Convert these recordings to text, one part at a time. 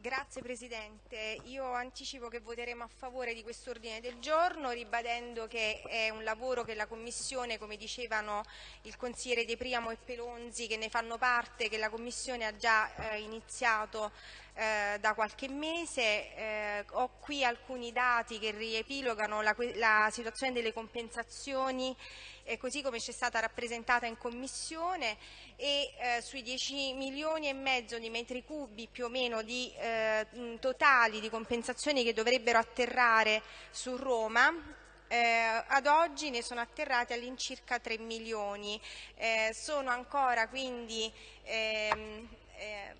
Grazie Presidente, io anticipo che voteremo a favore di questo ordine del giorno ribadendo che è un lavoro che la Commissione, come dicevano il consigliere De Priamo e Pelonzi che ne fanno parte, che la Commissione ha già eh, iniziato eh, da qualche mese. Eh, ho qui alcuni dati che riepilogano la, la situazione delle compensazioni eh, così come ci è stata rappresentata in Commissione e eh, sui 10 milioni e mezzo di metri cubi più o meno di eh, totali di compensazioni che dovrebbero atterrare su Roma eh, ad oggi ne sono atterrati all'incirca 3 milioni. Eh, sono ancora quindi ehm, eh,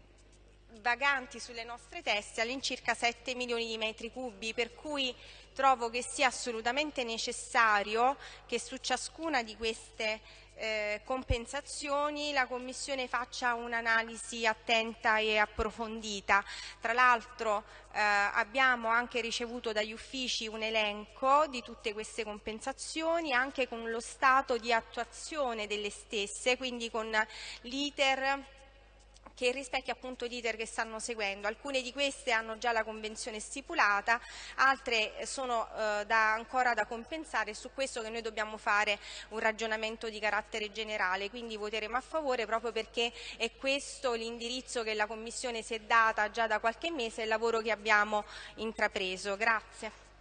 vaganti sulle nostre teste all'incirca 7 milioni di metri cubi, per cui trovo che sia assolutamente necessario che su ciascuna di queste eh, compensazioni la Commissione faccia un'analisi attenta e approfondita. Tra l'altro eh, abbiamo anche ricevuto dagli uffici un elenco di tutte queste compensazioni anche con lo stato di attuazione delle stesse, quindi con l'iter che rispecchia appunto l'iter che stanno seguendo. Alcune di queste hanno già la convenzione stipulata, altre sono eh, da, ancora da compensare e su questo che noi dobbiamo fare un ragionamento di carattere generale, quindi voteremo a favore proprio perché è questo l'indirizzo che la Commissione si è data già da qualche mese e il lavoro che abbiamo intrapreso. Grazie.